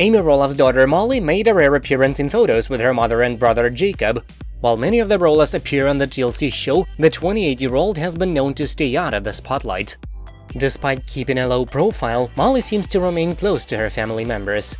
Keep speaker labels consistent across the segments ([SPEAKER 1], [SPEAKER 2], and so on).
[SPEAKER 1] Amy Roloff's daughter Molly made a rare appearance in photos with her mother and brother Jacob. While many of the Roloffs appear on the TLC show, the 28-year-old has been known to stay out of the spotlight. Despite keeping a low profile, Molly seems to remain close to her family members.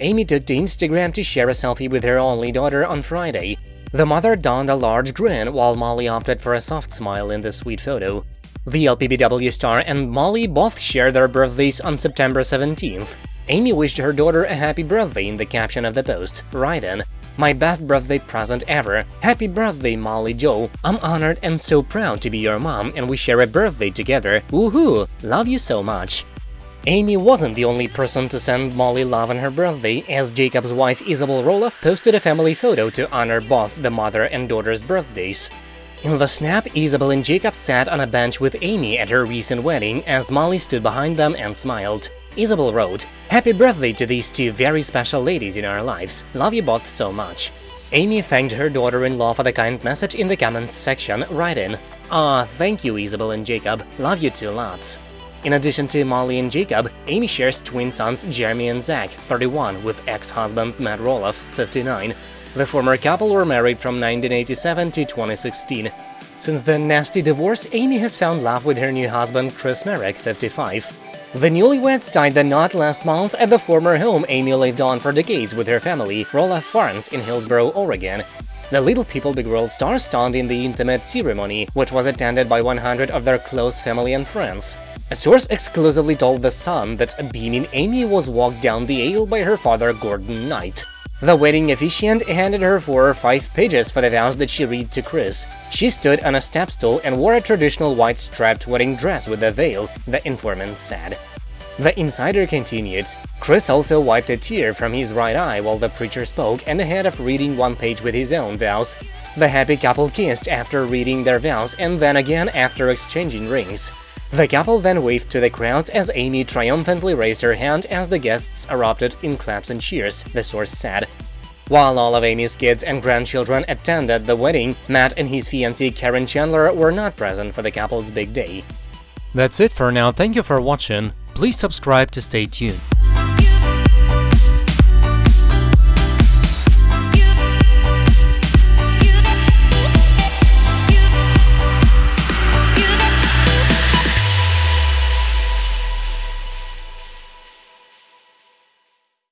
[SPEAKER 1] Amy took to Instagram to share a selfie with her only daughter on Friday. The mother donned a large grin, while Molly opted for a soft smile in the sweet photo. The LPBW star and Molly both shared their birthdays on September 17th. Amy wished her daughter a happy birthday in the caption of the post, writing, My best birthday present ever. Happy birthday, Molly Joe. I'm honored and so proud to be your mom and we share a birthday together. Woohoo! Love you so much. Amy wasn't the only person to send Molly love on her birthday, as Jacob's wife Isabel Roloff posted a family photo to honor both the mother and daughter's birthdays. In the snap, Isabel and Jacob sat on a bench with Amy at her recent wedding as Molly stood behind them and smiled. Isabel wrote, Happy birthday to these two very special ladies in our lives. Love you both so much. Amy thanked her daughter-in-law for the kind message in the comments section, writing, Ah, thank you Isabel and Jacob, love you two lots. In addition to Molly and Jacob, Amy shares twin sons Jeremy and Zach, 31, with ex-husband Matt Roloff, 59. The former couple were married from 1987 to 2016. Since the nasty divorce, Amy has found love with her new husband Chris Marek, 55. The newlyweds tied the knot last month at the former home Amy lived on for decades with her family, Roloff Farms in Hillsboro, Oregon. The Little People Big World star stunned in the intimate ceremony, which was attended by 100 of their close family and friends. A source exclusively told The Sun that a beaming Amy was walked down the aisle by her father Gordon Knight. The wedding officiant handed her four or five pages for the vows that she read to Chris. She stood on a step stool and wore a traditional white striped wedding dress with a veil, the informant said. The insider continued, Chris also wiped a tear from his right eye while the preacher spoke and ahead of reading one page with his own vows. The happy couple kissed after reading their vows and then again after exchanging rings. The couple then waved to the crowds as Amy triumphantly raised her hand as the guests erupted in claps and cheers, the source said. While all of Amy's kids and grandchildren attended the wedding, Matt and his fiancée Caryn Chandler were not present for the couple's big day.
[SPEAKER 2] That's it for now, thank you for watching, please subscribe to stay tuned.